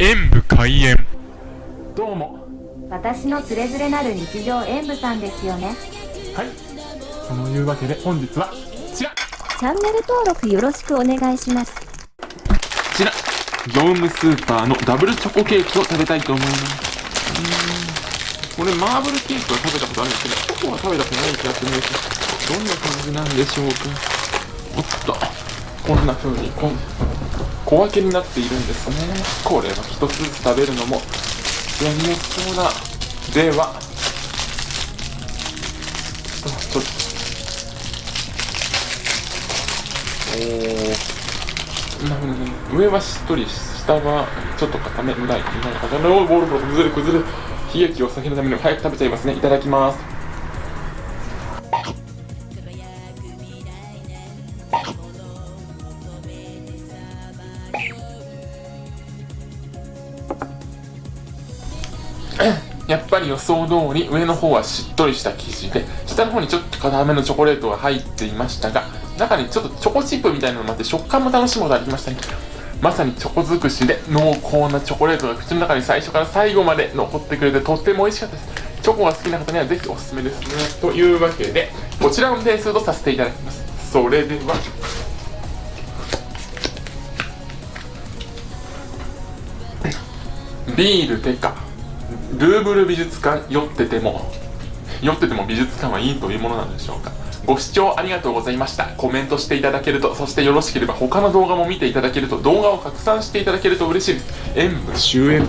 演武開演。どうも。私のつれづれなる日常演舞さんですよね。はい。そのいうわけで本日はこちら。チャンネル登録よろしくお願いします。こちら。業務スーパーのダブルチョコケーキを食べたいと思います。うーんこれマーブルケーキは食べたことあるんですけどチョコは食べたことない気がするんです。どんな感じなんでしょうか。おっと。こんな風にこん小分けになっているんですね。これは一つずつ食べるのもやりやすそうだでは。ちょっと。おー。なるほど上はしっとり下はちょっと固め。ないないかなボールボール崩れ崩れ。悲劇を避けるために早く食べちゃいますね。いただきます。やっぱり予想通り上の方はしっとりした生地で下の方にちょっと硬めのチョコレートが入っていましたが中にちょっとチョコチップみたいなのもあって食感も楽しむことができましたね。まさにチョコ尽くしで濃厚なチョコレートが口の中に最初から最後まで残ってくれてとっても美味しかったです。チョコが好きな方にはぜひおすすめです。ねというわけでこちらの点数とさせていただきます。それでは。ビールてか。ルーブル美術館酔ってても酔ってても美術館はいいというものなんでしょうか。ご視聴ありがとうございました。コメントしていただけるとそしてよろしければ他の動画も見ていただけると動画を拡散していただけると嬉しいです。演武。終演。